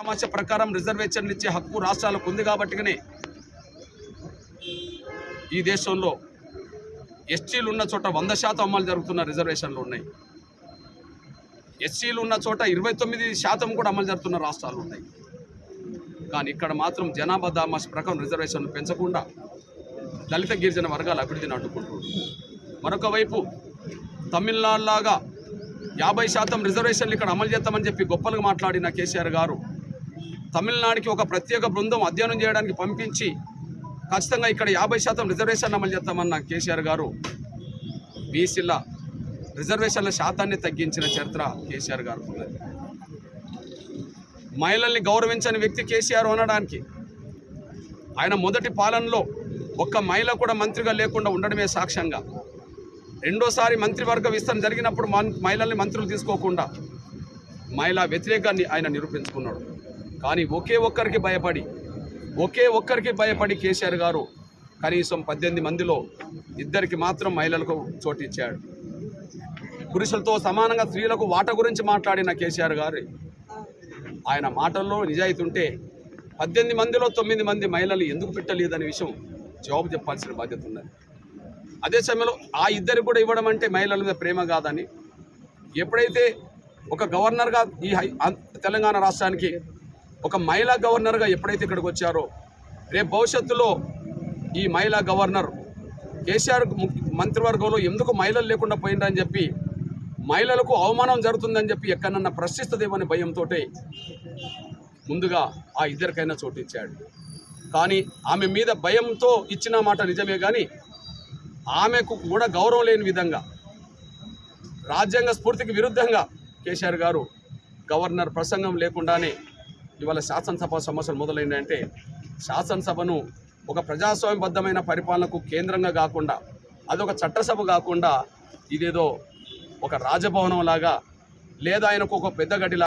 ఆమాశ ప్రకారం రిజర్వేషన్లు ఇచ్చే హక్కు రాష్ట్రాలకు ఉంది కాబట్టినే ఈ దేశంలో ఎస్టీలు ఉన్న చోట వంద శాతం అమలు జరుగుతున్న రిజర్వేషన్లు ఉన్నాయి. ఎస్సీలు ఉన్న చోట ఇరవై తొమ్మిది శాతం కూడా అమలు జరుగుతున్న రాష్ట్రాలు ఉన్నాయి. కానీ ఇక్కడ మాత్రం జనాభా దామాష ప్రకారం రిజర్వేషన్లు పెంచకుండా దళిత గిరిజన వర్గాల అభివృద్ధిని అడ్డుకుంటున్నారు. మరొక వైపు తమిళనాడులాగా యాభై శాతం రిజర్వేషన్లు ఇక్కడ అమలు చేస్తామని చెప్పి గొప్పలుగా మాట్లాడిన కేసీఆర్ గారు తమిళనాడుకి ఒక ప్రత్యేక బృందం అధ్యయనం చేయడానికి పంపించి ఖచ్చితంగా ఇక్కడ యాభై శాతం రిజర్వేషన్ అమలు చేస్తామన్న కేసీఆర్ గారు బీసీల రిజర్వేషన్ల శాతాన్ని తగ్గించిన చరిత్ర కేసీఆర్ గారు ఉన్నది. మహిళల్ని గౌరవించని వ్యక్తి కేసీఆర్ అనడానికి ఆయన మొదటి పాలనలో ఒక్క మహిళ కూడా మంత్రిగా లేకుండా ఉండడమే సాక్ష్యంగా రెండోసారి మంత్రివర్గ విస్తరణ జరిగినప్పుడు మన్- మహిళల్ని మంత్రులు తీసుకోకుండా మహిళా వ్యతిరేకాన్ని ఆయన నిరూపించుకున్నాడు. కానీ ఒకే ఒక్కరికి భయపడి ఒకే ఒక్కరికి భయపడి కేసీఆర్ గారు కనీసం పద్దెనిమిది మందిలో ఇద్దరికి మాత్రం మహిళలకు చోటు ఇచ్చాడు. పురుషులతో సమానంగా స్త్రీలకు వాట గురించి మాట్లాడిన కేసీఆర్ గారు ఆయన మాటల్లో నిజాయితీ ఉంటే పద్దెనిమిది మందిలో తొమ్మిది మంది మహిళలు ఎందుకు పెట్టలేదనే విషయం జవాబు చెప్పాల్సిన బాధ్యత ఉన్నది. అదే సమయంలో ఆ ఇద్దరికి కూడా ఇవ్వడం అంటే మహిళల మీద ప్రేమ కాదని ఎప్పుడైతే ఒక గవర్నర్గా ఈ హై- తెలంగాణ రాష్ట్రానికి ఒక మహిళా గవర్నర్గా ఎప్పుడైతే ఇక్కడికి వచ్చారో రేపు భవిష్యత్తులో ఈ మహిళా గవర్నర్ కేసీఆర్ మంత్రివర్గంలో ఎందుకు మహిళలు లేకుండా పోయిందని చెప్పి మహిళలకు అవమానం జరుగుతుందని చెప్పి ఎక్కడన్నా ప్రశ్నిస్తుందేమని భయంతో ముందుగా ఆ ఇద్దరికైనా చోటు ఇచ్చాడు. కానీ ఆమె మీద భయంతో ఇచ్చిన మాట నిజమే కానీ ఆమెకు కూడా గౌరవం లేని విధంగా రాజ్యాంగ స్ఫూర్తికి విరుద్ధంగా కేసీఆర్ గారు గవర్నర్ ప్రసంగం లేకుండానే ఇవాళ శాసనసభ సమస్యలు మొదలైందంటే శాసనసభను ఒక ప్రజాస్వామ్యబద్ధమైన పరిపాలనకు కేంద్రంగా కాకుండా అదొక చట్టసభ కాకుండా ఇదేదో ఒక రాజభవనం లాగా లేదా ఆయనకు ఒక పెద్ద గడిలా